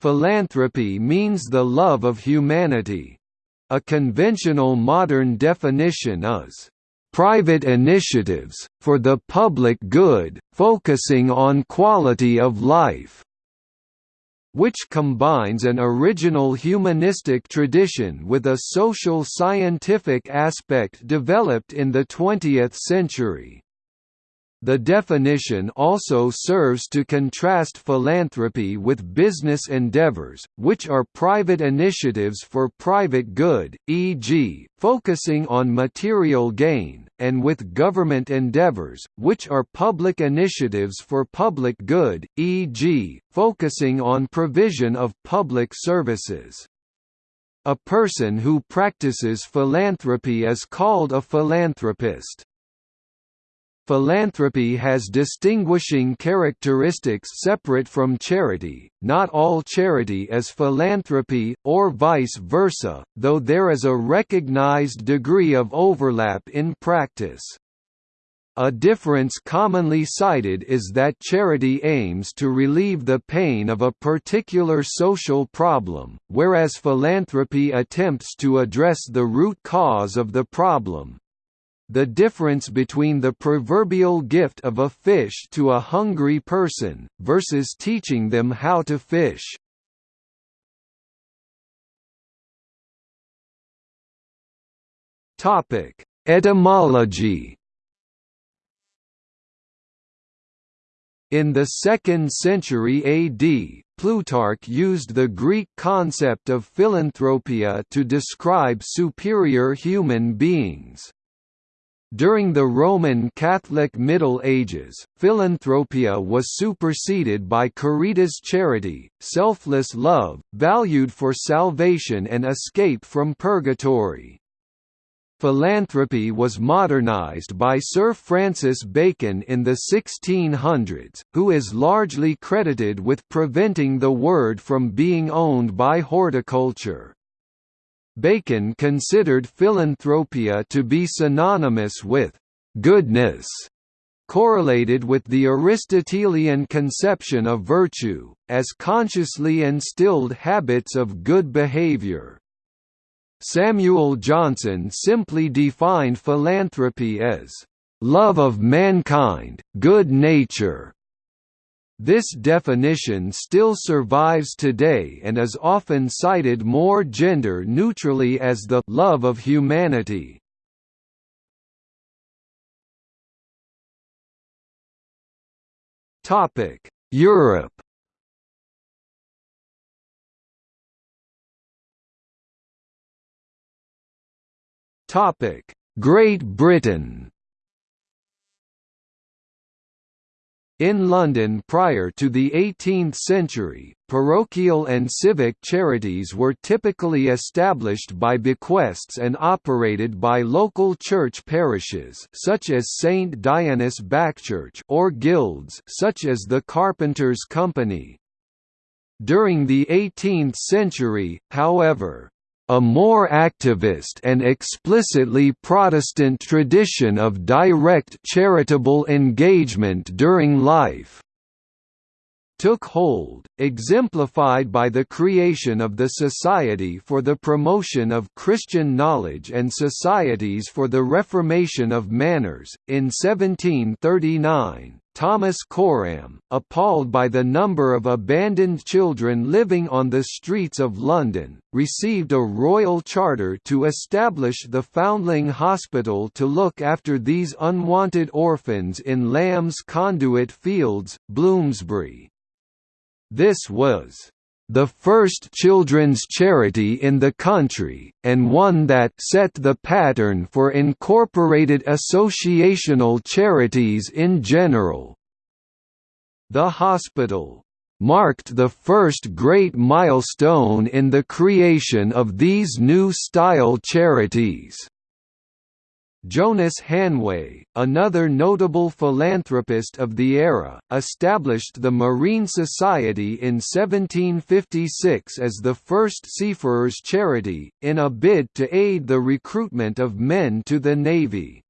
Philanthropy means the love of humanity. A conventional modern definition is private initiatives, for the public good, focusing on quality of life which combines an original humanistic tradition with a social scientific aspect developed in the 20th century. The definition also serves to contrast philanthropy with business endeavors, which are private initiatives for private good, e.g., focusing on material gain, and with government endeavors, which are public initiatives for public good, e.g., focusing on provision of public services. A person who practices philanthropy is called a philanthropist. Philanthropy has distinguishing characteristics separate from charity, not all charity is philanthropy, or vice versa, though there is a recognized degree of overlap in practice. A difference commonly cited is that charity aims to relieve the pain of a particular social problem, whereas philanthropy attempts to address the root cause of the problem, the difference between the proverbial gift of a fish to a hungry person, versus teaching them how to fish. Etymology In the 2nd century AD, Plutarch used the Greek concept of philanthropia to describe superior human beings. During the Roman Catholic Middle Ages, philanthropia was superseded by caritas charity, selfless love, valued for salvation and escape from purgatory. Philanthropy was modernized by Sir Francis Bacon in the 1600s, who is largely credited with preventing the word from being owned by horticulture. Bacon considered philanthropia to be synonymous with «goodness», correlated with the Aristotelian conception of virtue, as consciously instilled habits of good behavior. Samuel Johnson simply defined philanthropy as love of mankind, good nature, this definition still survives today and is often cited more gender-neutrally as the «love of humanity». Europe Great Britain In London prior to the 18th century, parochial and civic charities were typically established by bequests and operated by local church parishes such as St Dionysus Backchurch or guilds such as the Carpenters' Company. During the 18th century, however, a more activist and explicitly Protestant tradition of direct charitable engagement during life took hold, exemplified by the creation of the Society for the Promotion of Christian Knowledge and Societies for the Reformation of Manners, in 1739. Thomas Coram, appalled by the number of abandoned children living on the streets of London, received a royal charter to establish the Foundling Hospital to look after these unwanted orphans in Lamb's Conduit Fields, Bloomsbury. This was the first children's charity in the country, and one that set the pattern for incorporated associational charities in general. The hospital marked the first great milestone in the creation of these new style charities. Jonas Hanway, another notable philanthropist of the era, established the Marine Society in 1756 as the first seafarers' charity, in a bid to aid the recruitment of men to the Navy.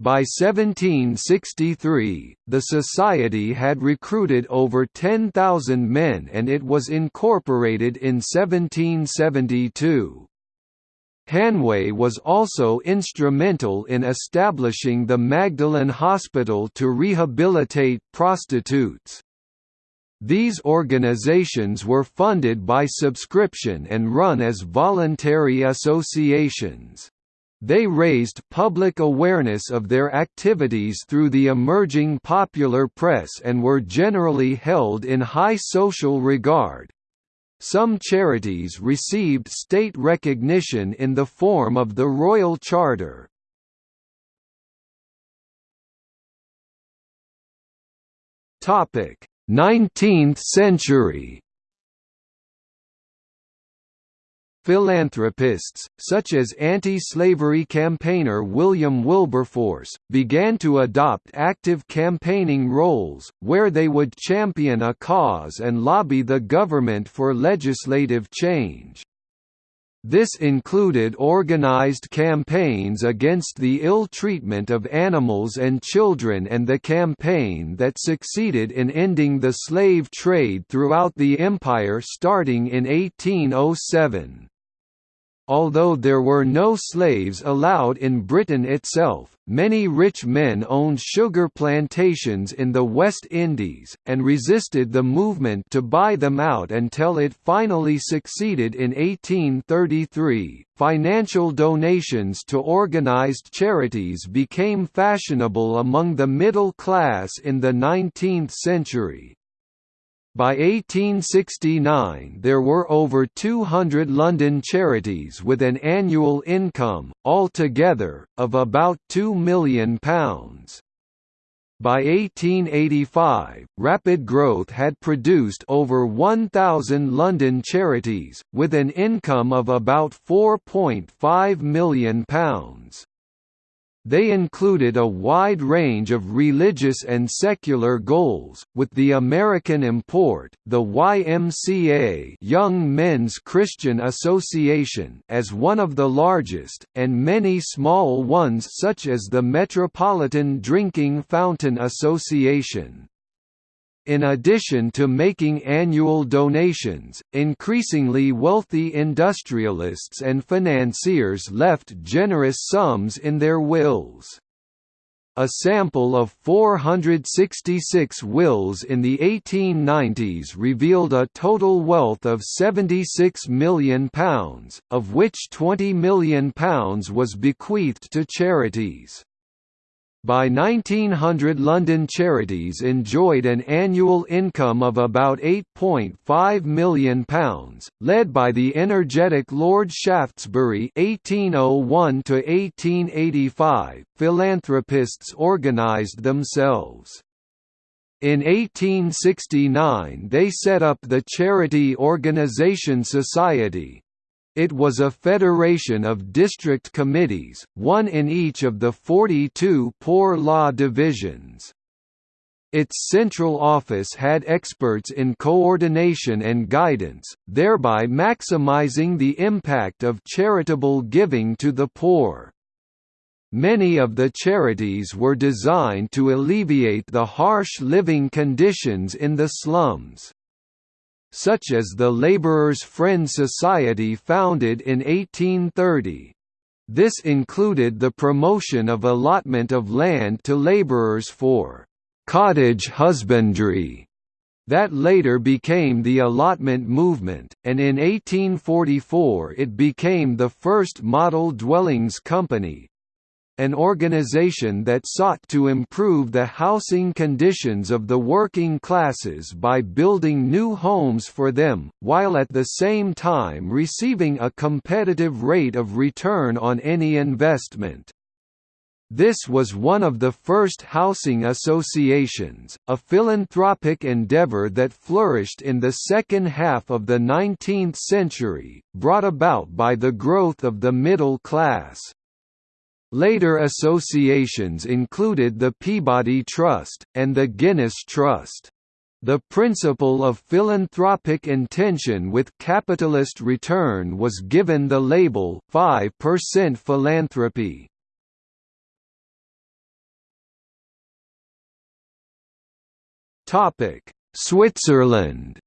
By 1763, the society had recruited over 10,000 men and it was incorporated in 1772. Hanway was also instrumental in establishing the Magdalen Hospital to rehabilitate prostitutes. These organizations were funded by subscription and run as voluntary associations. They raised public awareness of their activities through the emerging popular press and were generally held in high social regard. Some charities received state recognition in the form of the Royal Charter. Topic: 19th century Philanthropists, such as anti-slavery campaigner William Wilberforce, began to adopt active campaigning roles, where they would champion a cause and lobby the government for legislative change. This included organized campaigns against the ill treatment of animals and children and the campaign that succeeded in ending the slave trade throughout the empire starting in 1807. Although there were no slaves allowed in Britain itself, many rich men owned sugar plantations in the West Indies, and resisted the movement to buy them out until it finally succeeded in 1833. Financial donations to organized charities became fashionable among the middle class in the 19th century, by 1869 there were over 200 London charities with an annual income, altogether, of about £2 million. By 1885, rapid growth had produced over 1,000 London charities, with an income of about £4.5 million. They included a wide range of religious and secular goals, with the American import, the YMCA Young Men's Christian Association as one of the largest, and many small ones such as the Metropolitan Drinking Fountain Association. In addition to making annual donations, increasingly wealthy industrialists and financiers left generous sums in their wills. A sample of 466 wills in the 1890s revealed a total wealth of £76 million, of which £20 million was bequeathed to charities. By 1900 London charities enjoyed an annual income of about £8.5 million, led by the energetic Lord Shaftesbury (1801–1885). Philanthropists organised themselves. In 1869 they set up the Charity Organisation Society, it was a federation of district committees, one in each of the 42 poor law divisions. Its central office had experts in coordination and guidance, thereby maximizing the impact of charitable giving to the poor. Many of the charities were designed to alleviate the harsh living conditions in the slums such as the Laborers' Friend Society founded in 1830. This included the promotion of allotment of land to labourers for «cottage husbandry» that later became the allotment movement, and in 1844 it became the first model dwellings company, an organization that sought to improve the housing conditions of the working classes by building new homes for them, while at the same time receiving a competitive rate of return on any investment. This was one of the first housing associations, a philanthropic endeavor that flourished in the second half of the 19th century, brought about by the growth of the middle class. Later associations included the Peabody Trust, and the Guinness Trust. The principle of philanthropic intention with capitalist return was given the label 5% philanthropy. Topic: Switzerland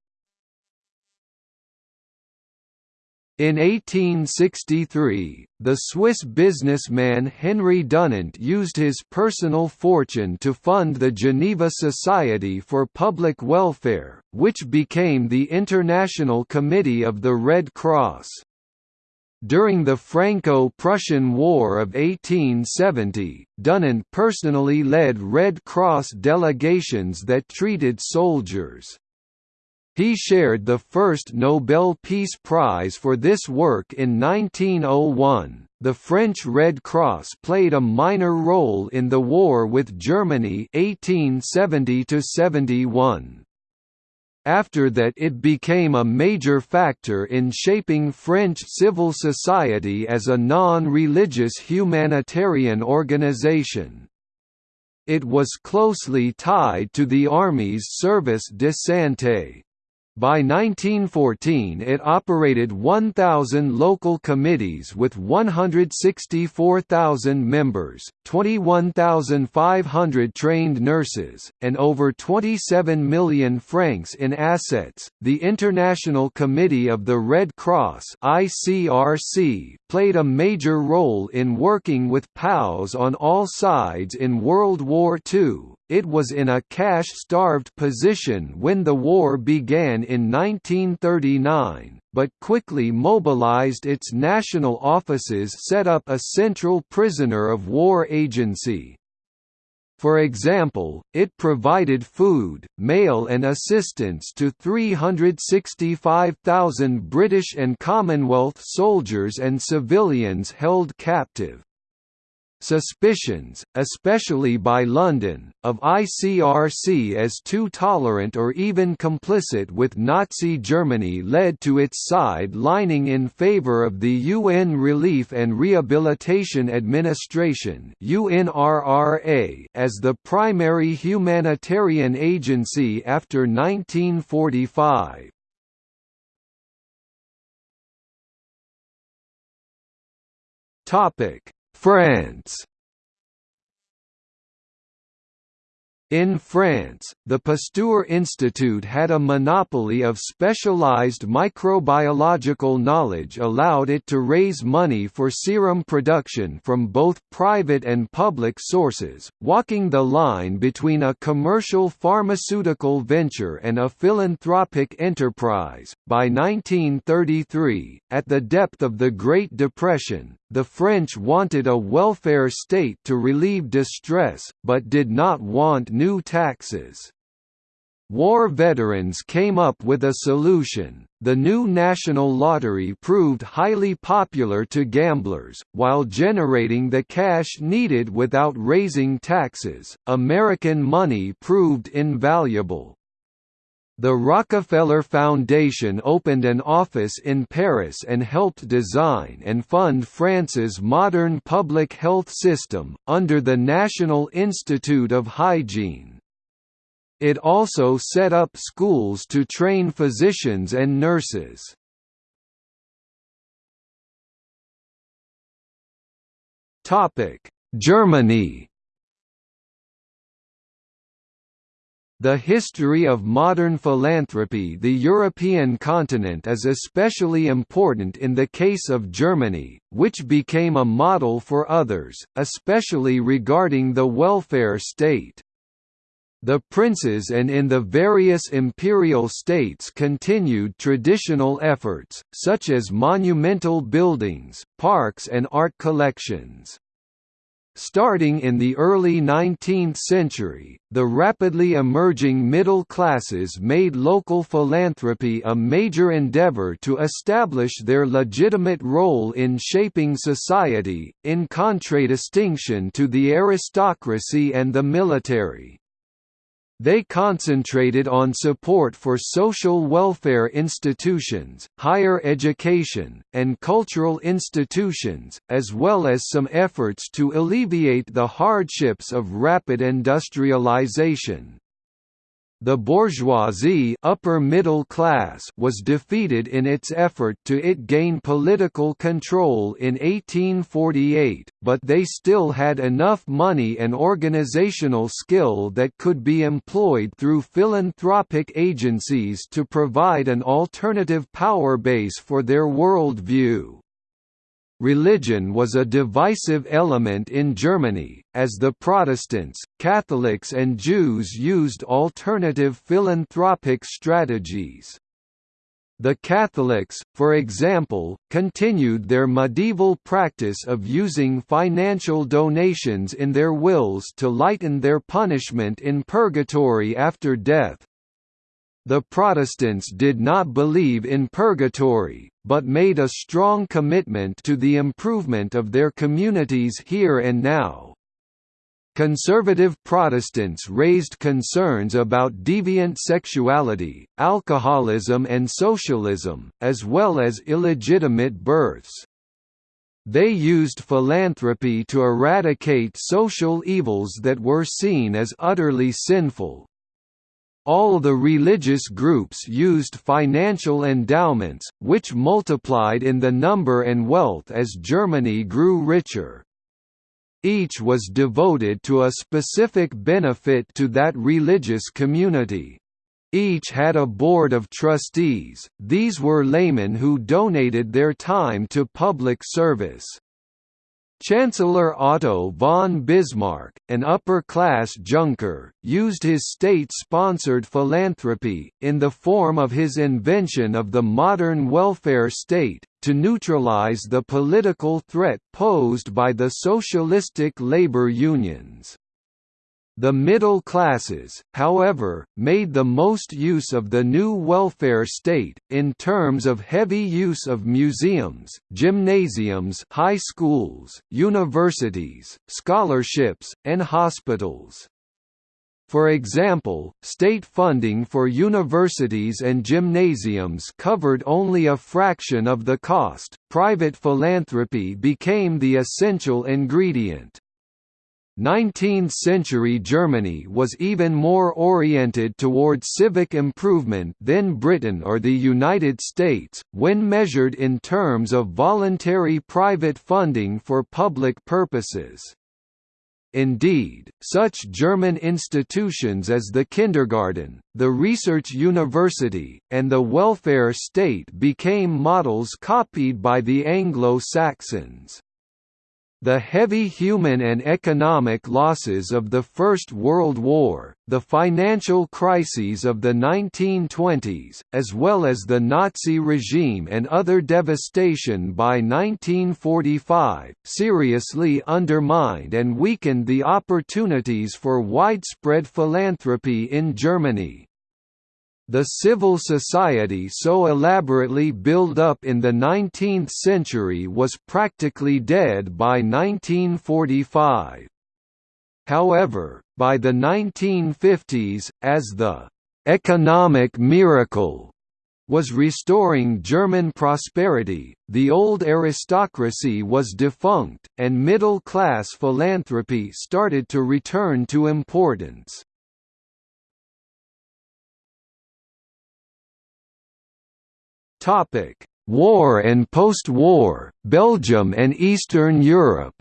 In 1863, the Swiss businessman Henry Dunant used his personal fortune to fund the Geneva Society for Public Welfare, which became the International Committee of the Red Cross. During the Franco-Prussian War of 1870, Dunant personally led Red Cross delegations that treated soldiers. He shared the first Nobel Peace Prize for this work in 1901. The French Red Cross played a minor role in the war with Germany 1870 71. After that it became a major factor in shaping French civil society as a non-religious humanitarian organization. It was closely tied to the Army's Service de Santé. By 1914 it operated 1,000 local committees with 164,000 members, 21,500 trained nurses, and over 27 million francs in assets. The International Committee of the Red Cross (ICRC) played a major role in working with POWs on all sides in World War II it was in a cash-starved position when the war began in 1939, but quickly mobilized its national offices set up a central prisoner of war agency. For example, it provided food, mail and assistance to 365,000 British and Commonwealth soldiers and civilians held captive. Suspicions, especially by London, of ICRC as too tolerant or even complicit with Nazi Germany led to its side lining in favour of the UN Relief and Rehabilitation Administration as the primary humanitarian agency after 1945. Topic France In France, the Pasteur Institute had a monopoly of specialized microbiological knowledge allowed it to raise money for serum production from both private and public sources, walking the line between a commercial pharmaceutical venture and a philanthropic enterprise. By 1933, at the depth of the Great Depression, the French wanted a welfare state to relieve distress, but did not want new taxes. War veterans came up with a solution. The new national lottery proved highly popular to gamblers, while generating the cash needed without raising taxes. American money proved invaluable. The Rockefeller Foundation opened an office in Paris and helped design and fund France's modern public health system, under the National Institute of Hygiene. It also set up schools to train physicians and nurses. Germany The history of modern philanthropy The European continent is especially important in the case of Germany, which became a model for others, especially regarding the welfare state. The princes and in the various imperial states continued traditional efforts, such as monumental buildings, parks and art collections. Starting in the early 19th century, the rapidly emerging middle classes made local philanthropy a major endeavor to establish their legitimate role in shaping society, in contradistinction to the aristocracy and the military. They concentrated on support for social welfare institutions, higher education, and cultural institutions, as well as some efforts to alleviate the hardships of rapid industrialization. The bourgeoisie upper middle class was defeated in its effort to it gain political control in 1848, but they still had enough money and organizational skill that could be employed through philanthropic agencies to provide an alternative power base for their world view. Religion was a divisive element in Germany, as the Protestants, Catholics and Jews used alternative philanthropic strategies. The Catholics, for example, continued their medieval practice of using financial donations in their wills to lighten their punishment in purgatory after death, the Protestants did not believe in purgatory, but made a strong commitment to the improvement of their communities here and now. Conservative Protestants raised concerns about deviant sexuality, alcoholism and socialism, as well as illegitimate births. They used philanthropy to eradicate social evils that were seen as utterly sinful, all the religious groups used financial endowments, which multiplied in the number and wealth as Germany grew richer. Each was devoted to a specific benefit to that religious community. Each had a board of trustees, these were laymen who donated their time to public service. Chancellor Otto von Bismarck, an upper-class Junker, used his state-sponsored philanthropy, in the form of his invention of the modern welfare state, to neutralize the political threat posed by the socialistic labor unions. The middle classes, however, made the most use of the new welfare state, in terms of heavy use of museums, gymnasiums high schools, universities, scholarships, and hospitals. For example, state funding for universities and gymnasiums covered only a fraction of the cost, private philanthropy became the essential ingredient. 19th-century Germany was even more oriented toward civic improvement than Britain or the United States, when measured in terms of voluntary private funding for public purposes. Indeed, such German institutions as the kindergarten, the research university, and the welfare state became models copied by the Anglo-Saxons. The heavy human and economic losses of the First World War, the financial crises of the 1920s, as well as the Nazi regime and other devastation by 1945, seriously undermined and weakened the opportunities for widespread philanthropy in Germany. The civil society so elaborately built up in the 19th century was practically dead by 1945. However, by the 1950s, as the «economic miracle» was restoring German prosperity, the old aristocracy was defunct, and middle-class philanthropy started to return to importance. Topic: War and post-war, Belgium and Eastern Europe.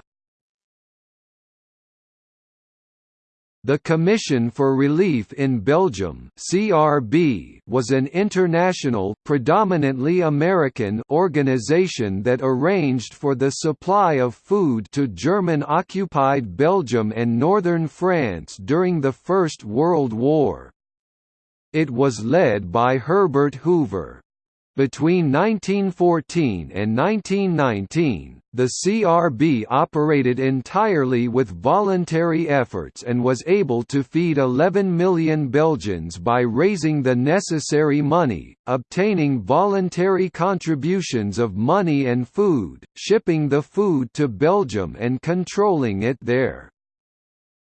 The Commission for Relief in Belgium (CRB) was an international, predominantly American organization that arranged for the supply of food to German-occupied Belgium and northern France during the First World War. It was led by Herbert Hoover. Between 1914 and 1919, the CRB operated entirely with voluntary efforts and was able to feed 11 million Belgians by raising the necessary money, obtaining voluntary contributions of money and food, shipping the food to Belgium and controlling it there.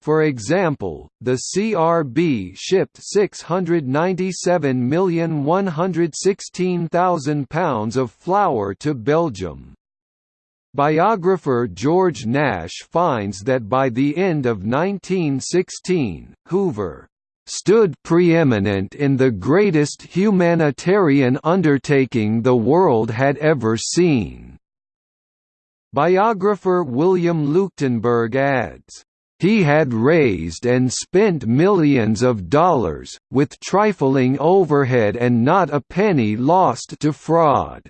For example, the CRB shipped 697,116,000 pounds of flour to Belgium. Biographer George Nash finds that by the end of 1916, Hoover stood preeminent in the greatest humanitarian undertaking the world had ever seen." Biographer William Leuchtenburg adds, he had raised and spent millions of dollars, with trifling overhead and not a penny lost to fraud.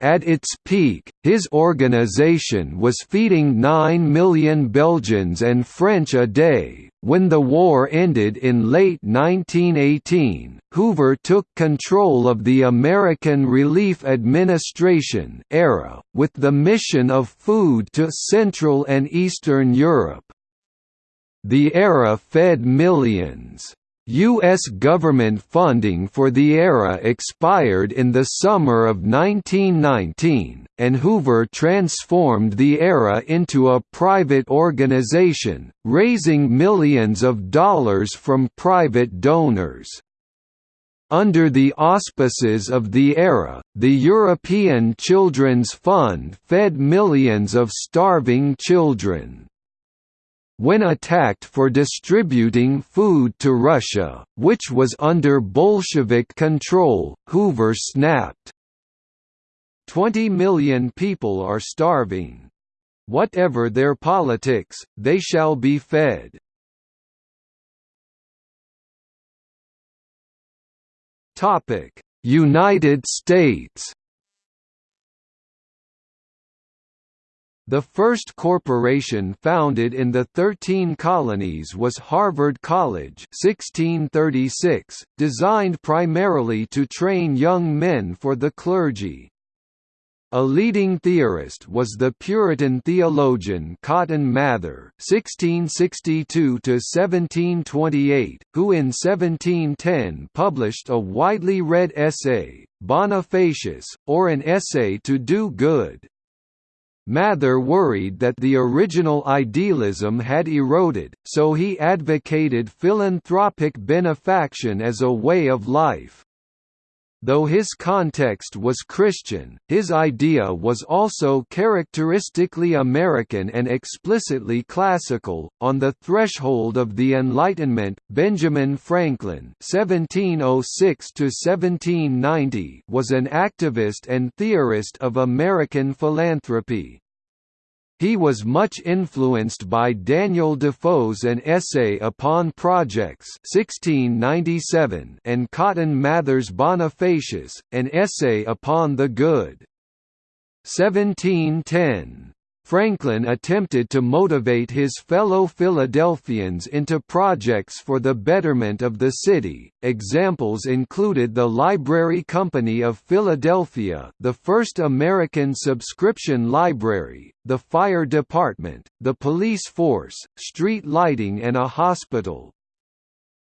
At its peak, his organization was feeding 9 million Belgians and French a day. When the war ended in late 1918, Hoover took control of the American Relief Administration ARA, with the mission of food to Central and Eastern Europe. The ARA fed millions. U.S. government funding for the ARA expired in the summer of 1919, and Hoover transformed the ARA into a private organization, raising millions of dollars from private donors. Under the auspices of the ARA, the European Children's Fund fed millions of starving children. When attacked for distributing food to Russia, which was under Bolshevik control, Hoover snapped. Twenty million people are starving. Whatever their politics, they shall be fed. United States The first corporation founded in the Thirteen Colonies was Harvard College 1636, designed primarily to train young men for the clergy. A leading theorist was the Puritan theologian Cotton Mather (1662–1728), who in 1710 published a widely read essay, Bonifacius, or an essay to do good. Mather worried that the original idealism had eroded, so he advocated philanthropic benefaction as a way of life. Though his context was Christian, his idea was also characteristically American and explicitly classical. On the threshold of the Enlightenment, Benjamin Franklin (1706–1790) was an activist and theorist of American philanthropy. He was much influenced by Daniel Defoe's An Essay Upon Projects 1697 and Cotton Mather's Bonifacius, An Essay Upon the Good 1710. Franklin attempted to motivate his fellow Philadelphians into projects for the betterment of the city. Examples included the Library Company of Philadelphia, the first American subscription library, the fire department, the police force, street lighting and a hospital.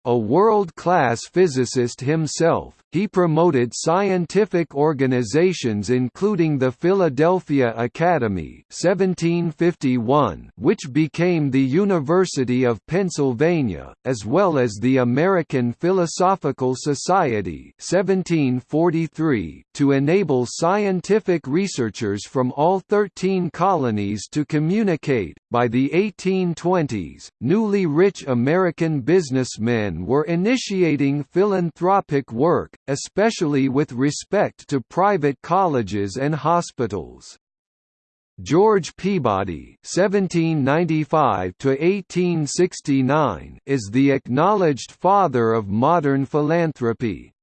A world-class physicist himself, he promoted scientific organizations including the Philadelphia Academy 1751, which became the University of Pennsylvania, as well as the American Philosophical Society 1743, to enable scientific researchers from all 13 colonies to communicate. By the 1820s, newly rich American businessmen were initiating philanthropic work, especially with respect to private colleges and hospitals. George Peabody (1795–1869) is the acknowledged father of modern philanthropy.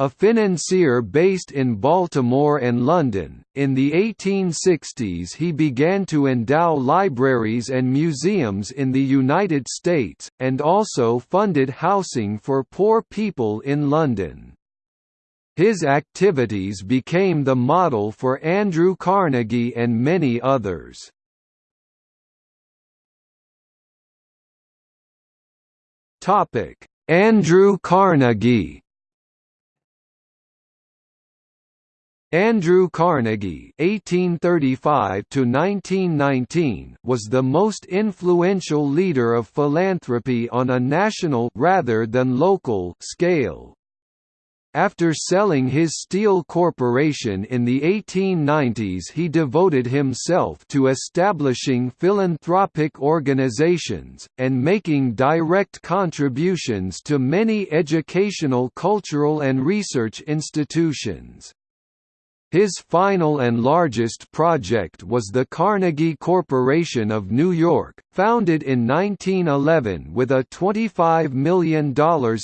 A financier based in Baltimore and London, in the 1860s he began to endow libraries and museums in the United States, and also funded housing for poor people in London. His activities became the model for Andrew Carnegie and many others. Andrew Carnegie Andrew Carnegie (1835–1919) was the most influential leader of philanthropy on a national rather than local scale. After selling his steel corporation in the 1890s he devoted himself to establishing philanthropic organizations, and making direct contributions to many educational cultural and research institutions. His final and largest project was the Carnegie Corporation of New York, founded in 1911 with a $25 million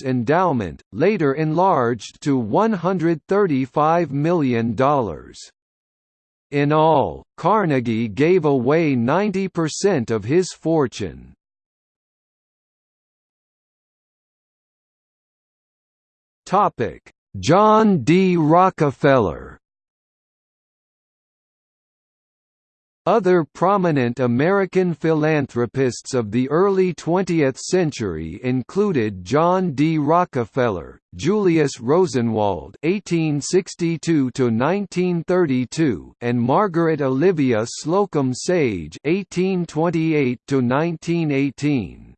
endowment, later enlarged to $135 million. In all, Carnegie gave away 90% of his fortune. John D. Rockefeller Other prominent American philanthropists of the early 20th century included John D. Rockefeller, Julius Rosenwald (1862–1932), and Margaret Olivia Slocum Sage (1828–1918).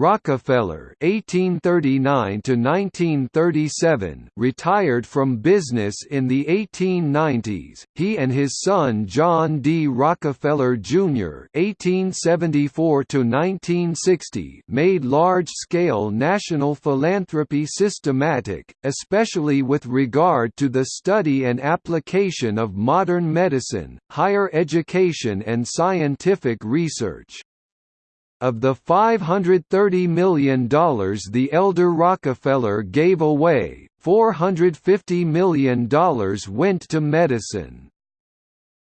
Rockefeller (1839–1937) retired from business in the 1890s. He and his son John D. Rockefeller Jr. (1874–1960) made large-scale national philanthropy systematic, especially with regard to the study and application of modern medicine, higher education, and scientific research. Of the $530 million the elder Rockefeller gave away, $450 million went to medicine.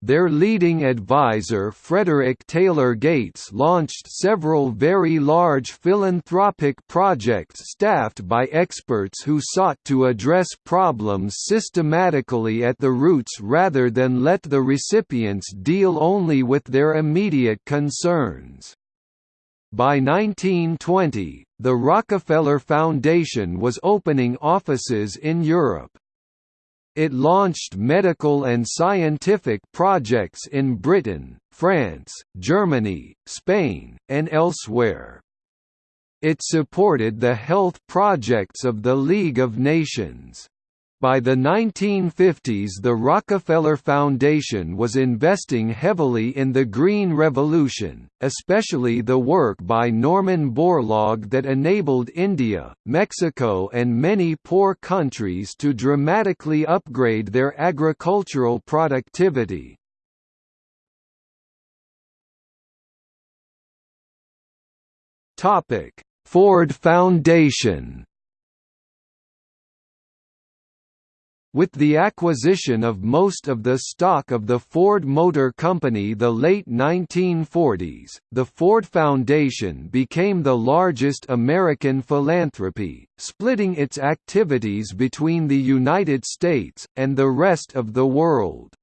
Their leading advisor Frederick Taylor Gates launched several very large philanthropic projects staffed by experts who sought to address problems systematically at the roots rather than let the recipients deal only with their immediate concerns. By 1920, the Rockefeller Foundation was opening offices in Europe. It launched medical and scientific projects in Britain, France, Germany, Spain, and elsewhere. It supported the health projects of the League of Nations. By the 1950s the Rockefeller Foundation was investing heavily in the Green Revolution, especially the work by Norman Borlaug that enabled India, Mexico and many poor countries to dramatically upgrade their agricultural productivity. Ford Foundation With the acquisition of most of the stock of the Ford Motor Company the late 1940s, the Ford Foundation became the largest American philanthropy, splitting its activities between the United States, and the rest of the world.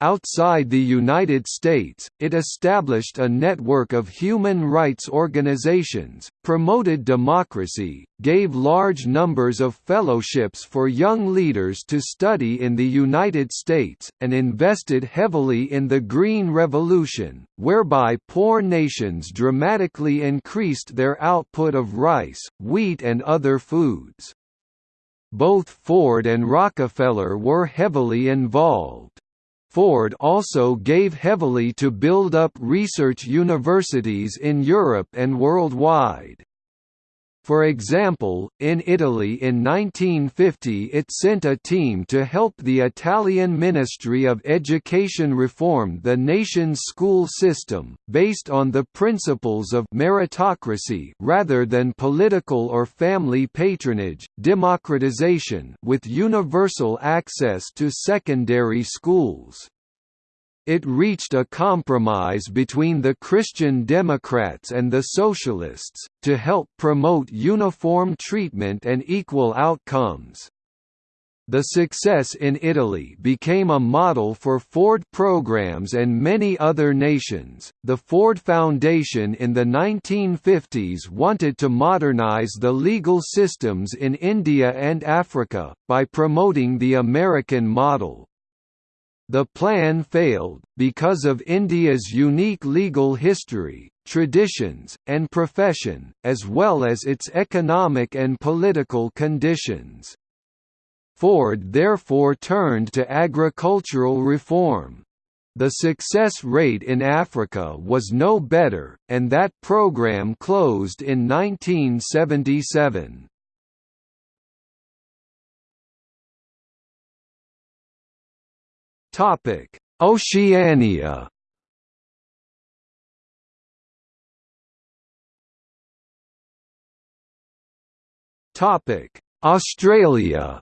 Outside the United States, it established a network of human rights organizations, promoted democracy, gave large numbers of fellowships for young leaders to study in the United States, and invested heavily in the Green Revolution, whereby poor nations dramatically increased their output of rice, wheat and other foods. Both Ford and Rockefeller were heavily involved. Ford also gave heavily to build up research universities in Europe and worldwide. For example, in Italy in 1950 it sent a team to help the Italian Ministry of Education reform the nation's school system, based on the principles of meritocracy rather than political or family patronage, democratization with universal access to secondary schools. It reached a compromise between the Christian Democrats and the Socialists, to help promote uniform treatment and equal outcomes. The success in Italy became a model for Ford programs and many other nations. The Ford Foundation in the 1950s wanted to modernize the legal systems in India and Africa, by promoting the American model. The plan failed, because of India's unique legal history, traditions, and profession, as well as its economic and political conditions. Ford therefore turned to agricultural reform. The success rate in Africa was no better, and that program closed in 1977. Oceania. Topic: Australia.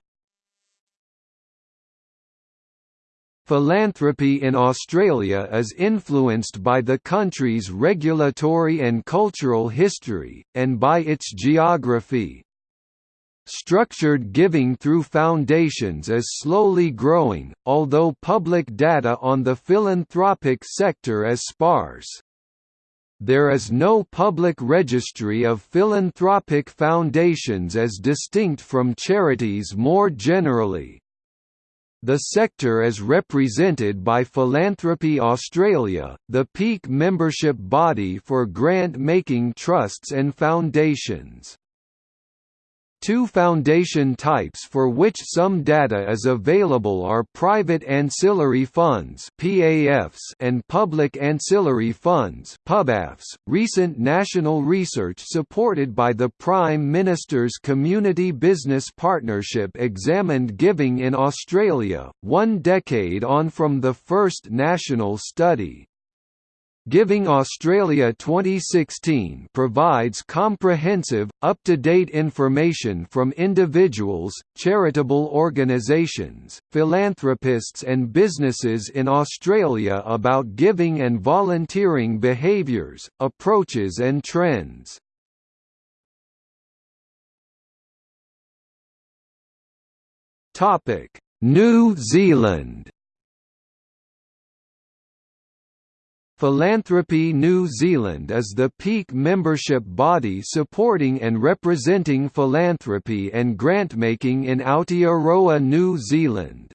Philanthropy in Australia is influenced by the country's regulatory and cultural history, and by its geography. Structured giving through foundations is slowly growing, although public data on the philanthropic sector is sparse. There is no public registry of philanthropic foundations as distinct from charities more generally. The sector is represented by Philanthropy Australia, the peak membership body for grant-making trusts and foundations. Two foundation types for which some data is available are private ancillary funds (PAFs) and public ancillary funds (PUBAFs). Recent national research supported by the Prime Minister's Community Business Partnership examined giving in Australia, one decade on from the first national study. Giving Australia 2016 provides comprehensive, up-to-date information from individuals, charitable organisations, philanthropists and businesses in Australia about giving and volunteering behaviours, approaches and trends. New Zealand Philanthropy New Zealand is the peak membership body supporting and representing philanthropy and grantmaking in Aotearoa New Zealand.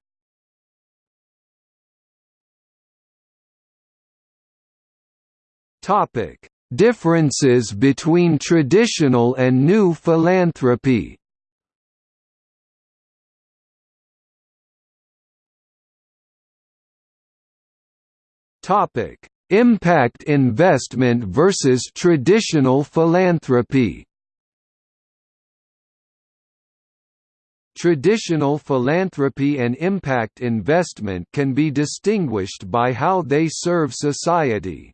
Differences between traditional and new philanthropy Topic Impact investment versus traditional philanthropy Traditional philanthropy and impact investment can be distinguished by how they serve society.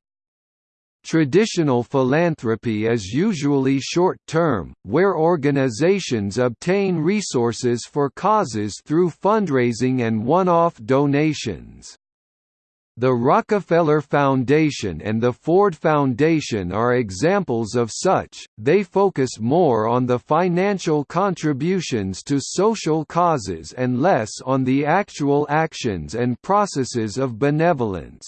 Traditional philanthropy is usually short-term, where organizations obtain resources for causes through fundraising and one-off donations. The Rockefeller Foundation and the Ford Foundation are examples of such, they focus more on the financial contributions to social causes and less on the actual actions and processes of benevolence.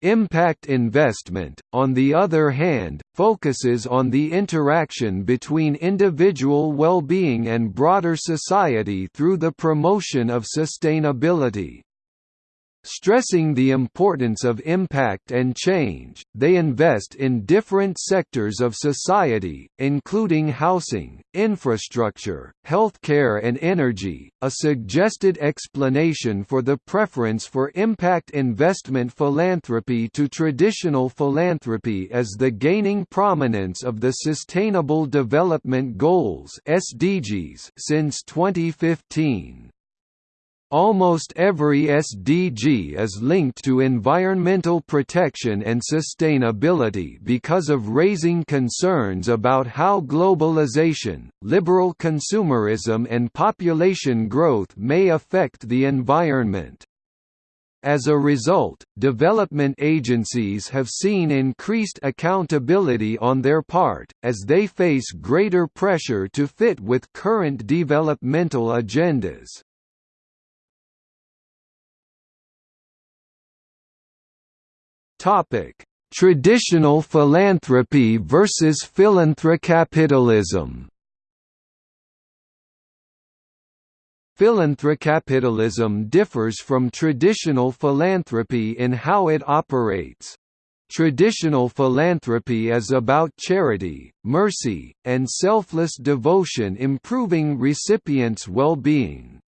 Impact investment, on the other hand, focuses on the interaction between individual well-being and broader society through the promotion of sustainability. Stressing the importance of impact and change, they invest in different sectors of society, including housing, infrastructure, healthcare, and energy. A suggested explanation for the preference for impact investment philanthropy to traditional philanthropy is the gaining prominence of the Sustainable Development Goals (SDGs) since 2015. Almost every SDG is linked to environmental protection and sustainability because of raising concerns about how globalization, liberal consumerism and population growth may affect the environment. As a result, development agencies have seen increased accountability on their part, as they face greater pressure to fit with current developmental agendas. Topic: Traditional philanthropy versus philanthrocapitalism. Philanthrocapitalism differs from traditional philanthropy in how it operates. Traditional philanthropy is about charity, mercy, and selfless devotion improving recipients' well-being.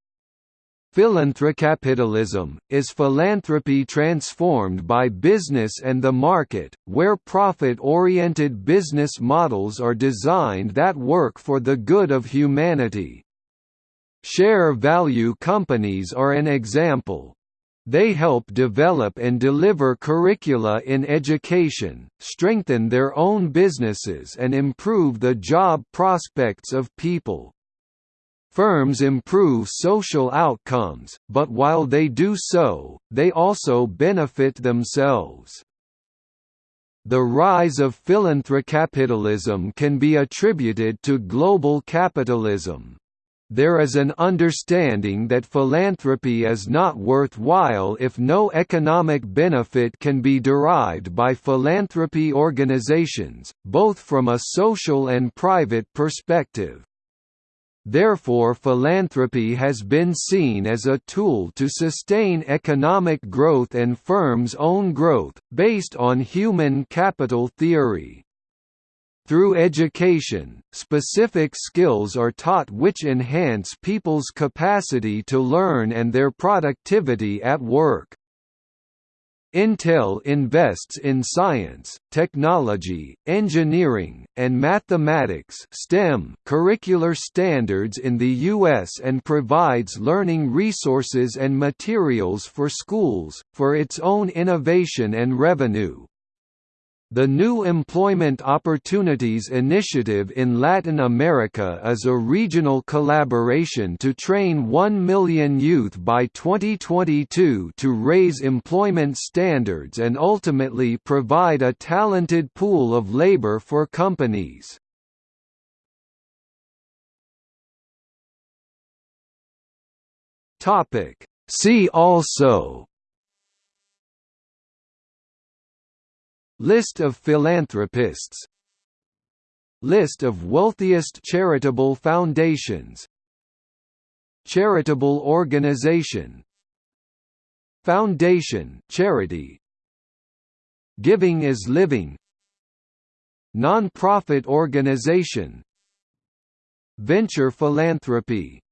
Philanthrocapitalism, is philanthropy transformed by business and the market, where profit-oriented business models are designed that work for the good of humanity. Share value companies are an example. They help develop and deliver curricula in education, strengthen their own businesses and improve the job prospects of people. Firms improve social outcomes, but while they do so, they also benefit themselves. The rise of philanthrocapitalism can be attributed to global capitalism. There is an understanding that philanthropy is not worthwhile if no economic benefit can be derived by philanthropy organizations, both from a social and private perspective. Therefore philanthropy has been seen as a tool to sustain economic growth and firms' own growth, based on human capital theory. Through education, specific skills are taught which enhance people's capacity to learn and their productivity at work. Intel invests in science, technology, engineering, and mathematics STEM curricular standards in the U.S. and provides learning resources and materials for schools, for its own innovation and revenue. The New Employment Opportunities Initiative in Latin America is a regional collaboration to train 1 million youth by 2022 to raise employment standards and ultimately provide a talented pool of labor for companies. See also List of philanthropists. List of wealthiest charitable foundations. Charitable organization. Foundation charity. Giving is Living. Non-profit organization. Venture philanthropy